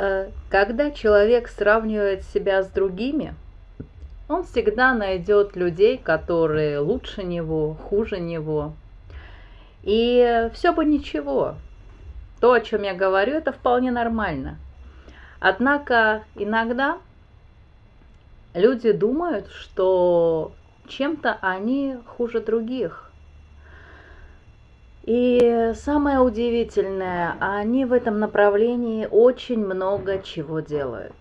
Э, когда человек сравнивает себя с другими, он всегда найдет людей, которые лучше него, хуже него. И все бы ничего. То, о чем я говорю, это вполне нормально. Однако иногда люди думают, что чем-то они хуже других. И самое удивительное, они в этом направлении очень много чего делают.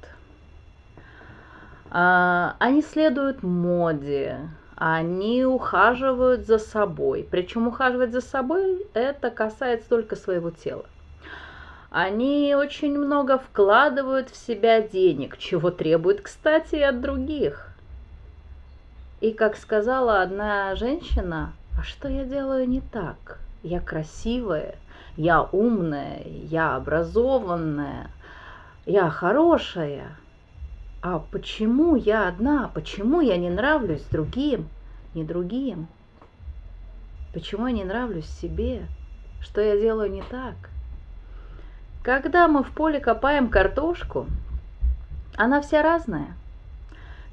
А, они следуют моде, они ухаживают за собой. Причем ухаживать за собой это касается только своего тела. Они очень много вкладывают в себя денег, чего требуют, кстати, и от других. И как сказала одна женщина, а что я делаю не так? Я красивая, я умная, я образованная, я хорошая. А почему я одна? Почему я не нравлюсь другим? Не другим? Почему я не нравлюсь себе? Что я делаю не так? Когда мы в поле копаем картошку, она вся разная –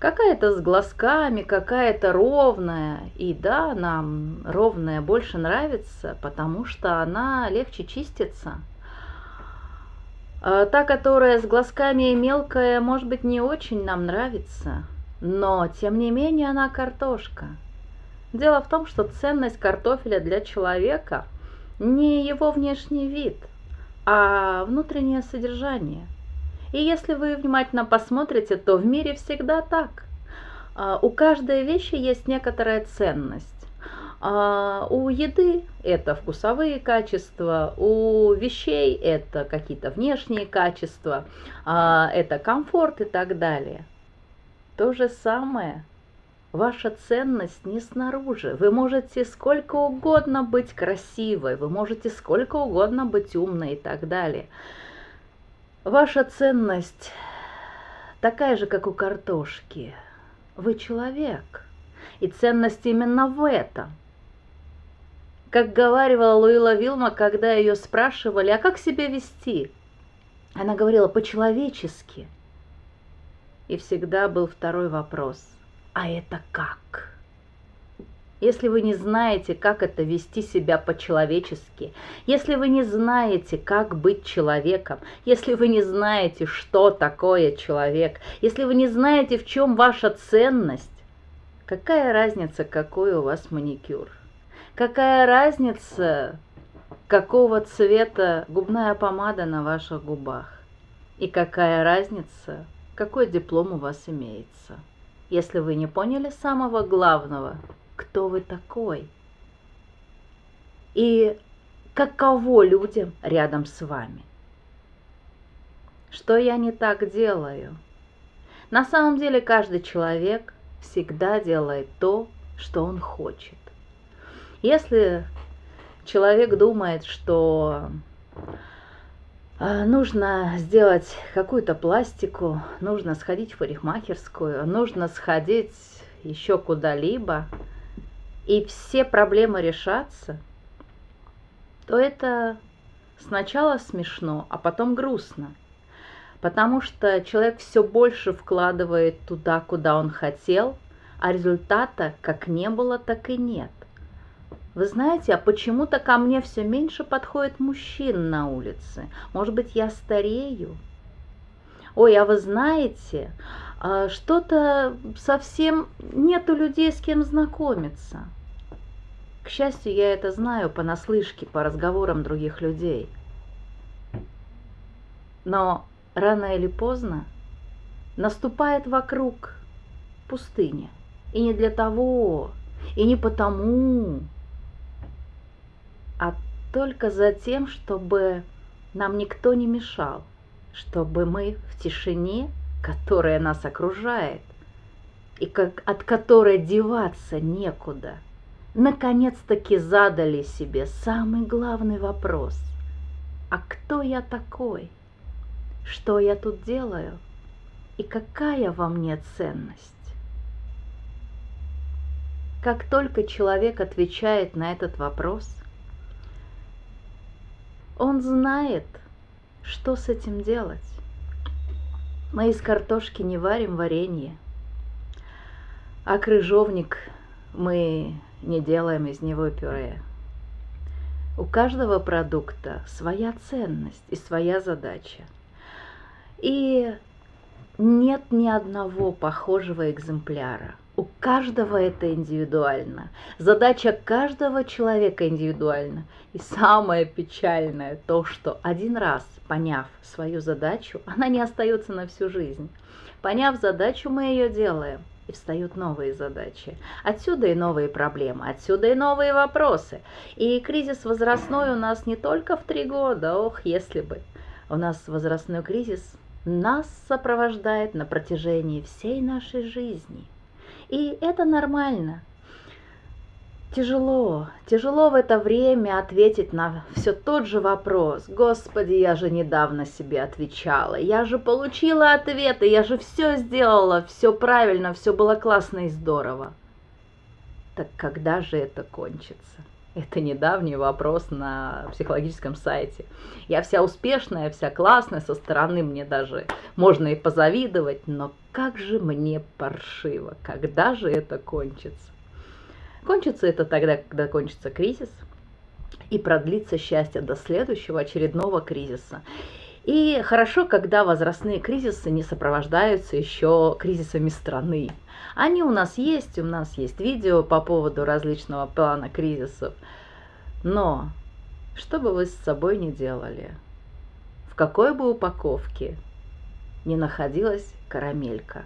Какая-то с глазками, какая-то ровная. И да, нам ровная больше нравится, потому что она легче чистится. А та, которая с глазками и мелкая, может быть, не очень нам нравится. Но, тем не менее, она картошка. Дело в том, что ценность картофеля для человека не его внешний вид, а внутреннее содержание – и если вы внимательно посмотрите, то в мире всегда так. А, у каждой вещи есть некоторая ценность. А, у еды это вкусовые качества, у вещей это какие-то внешние качества, а, это комфорт и так далее. То же самое. Ваша ценность не снаружи. Вы можете сколько угодно быть красивой, вы можете сколько угодно быть умной и так далее. Ваша ценность такая же, как у картошки. Вы человек, и ценность именно в этом. Как говаривала Луила Вилма, когда ее спрашивали, а как себя вести? Она говорила по-человечески. И всегда был второй вопрос, а это как? Если вы не знаете, как это вести себя по-человечески, если вы не знаете, как быть человеком, если вы не знаете, что такое человек, если вы не знаете, в чем ваша ценность, какая разница, какой у вас маникюр? Какая разница, какого цвета губная помада на ваших губах? И какая разница, какой диплом у вас имеется? Если вы не поняли самого главного – кто вы такой и каково людям рядом с вами. Что я не так делаю? На самом деле каждый человек всегда делает то, что он хочет. Если человек думает, что а, нужно сделать какую-то пластику, нужно сходить в парикмахерскую, нужно сходить еще куда-либо, и все проблемы решатся, то это сначала смешно, а потом грустно. Потому что человек все больше вкладывает туда, куда он хотел, а результата как не было, так и нет. Вы знаете, а почему-то ко мне все меньше подходит мужчин на улице. Может быть, я старею? Ой, а вы знаете, что-то совсем нету людей, с кем знакомиться. К счастью, я это знаю понаслышке, по разговорам других людей. Но рано или поздно наступает вокруг пустыня. И не для того, и не потому, а только за тем, чтобы нам никто не мешал, чтобы мы в тишине которая нас окружает и как, от которой деваться некуда, наконец-таки задали себе самый главный вопрос. А кто я такой? Что я тут делаю? И какая во мне ценность? Как только человек отвечает на этот вопрос, он знает, что с этим делать. Мы из картошки не варим варенье, а крыжовник мы не делаем из него пюре. У каждого продукта своя ценность и своя задача. И нет ни одного похожего экземпляра. У каждого это индивидуально. Задача каждого человека индивидуальна. И самое печальное то, что один раз поняв свою задачу, она не остается на всю жизнь. Поняв задачу, мы ее делаем – и встают новые задачи. Отсюда и новые проблемы, отсюда и новые вопросы. И кризис возрастной у нас не только в три года, ох, если бы. У нас возрастной кризис нас сопровождает на протяжении всей нашей жизни. И это нормально – Тяжело, тяжело в это время ответить на все тот же вопрос. Господи, я же недавно себе отвечала, я же получила ответы, я же все сделала, все правильно, все было классно и здорово. Так когда же это кончится? Это недавний вопрос на психологическом сайте. Я вся успешная, вся классная, со стороны мне даже можно и позавидовать, но как же мне паршиво, когда же это кончится? Кончится это тогда, когда кончится кризис, и продлится счастье до следующего очередного кризиса. И хорошо, когда возрастные кризисы не сопровождаются еще кризисами страны. Они у нас есть, у нас есть видео по поводу различного плана кризисов. Но что бы вы с собой ни делали, в какой бы упаковке ни находилась карамелька,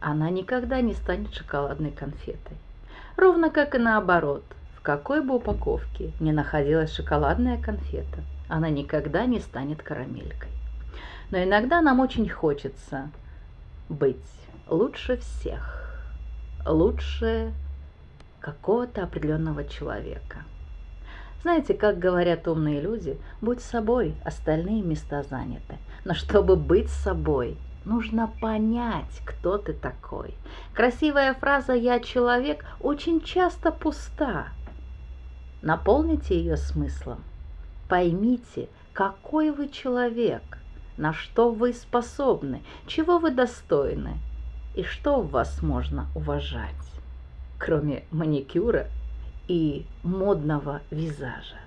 она никогда не станет шоколадной конфетой. Ровно как и наоборот, в какой бы упаковке ни находилась шоколадная конфета, она никогда не станет карамелькой. Но иногда нам очень хочется быть лучше всех, лучше какого-то определенного человека. Знаете, как говорят умные люди, будь собой, остальные места заняты. Но чтобы быть собой, Нужно понять, кто ты такой. Красивая фраза «я человек» очень часто пуста. Наполните ее смыслом. Поймите, какой вы человек, на что вы способны, чего вы достойны и что в вас можно уважать, кроме маникюра и модного визажа.